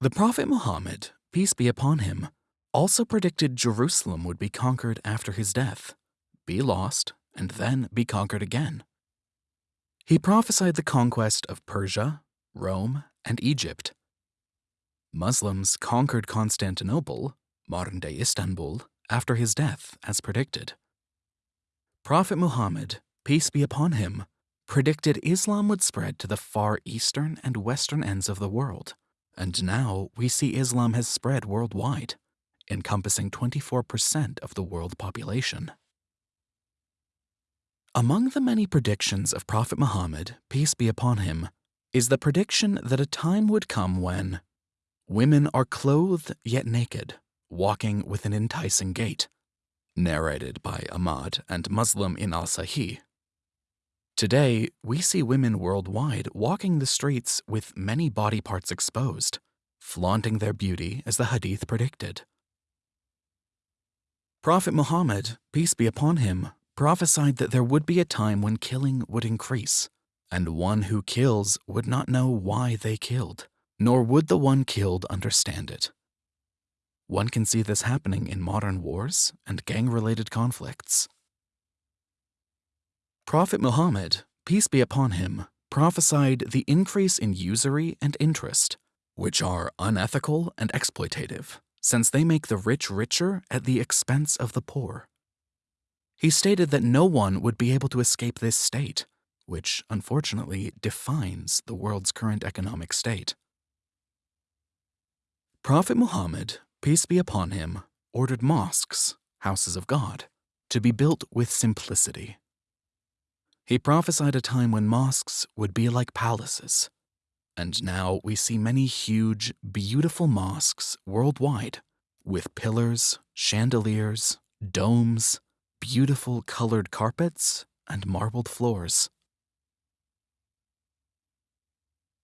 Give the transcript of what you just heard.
The Prophet Muhammad, peace be upon him, also predicted Jerusalem would be conquered after his death, be lost, and then be conquered again. He prophesied the conquest of Persia, Rome, and Egypt. Muslims conquered Constantinople, modern day Istanbul, after his death, as predicted. Prophet Muhammad, peace be upon him, predicted Islam would spread to the far eastern and western ends of the world, and now we see Islam has spread worldwide, encompassing 24% of the world population. Among the many predictions of Prophet Muhammad, peace be upon him, is the prediction that a time would come when women are clothed yet naked, walking with an enticing gait, narrated by Ahmad and Muslim in al Sahih. Today, we see women worldwide walking the streets with many body parts exposed, flaunting their beauty as the hadith predicted. Prophet Muhammad, peace be upon him, prophesied that there would be a time when killing would increase, and one who kills would not know why they killed, nor would the one killed understand it. One can see this happening in modern wars and gang-related conflicts. Prophet Muhammad, peace be upon him, prophesied the increase in usury and interest, which are unethical and exploitative, since they make the rich richer at the expense of the poor. He stated that no one would be able to escape this state, which unfortunately defines the world's current economic state. Prophet Muhammad peace be upon him, ordered mosques, houses of God, to be built with simplicity. He prophesied a time when mosques would be like palaces, and now we see many huge, beautiful mosques worldwide with pillars, chandeliers, domes, beautiful colored carpets, and marbled floors.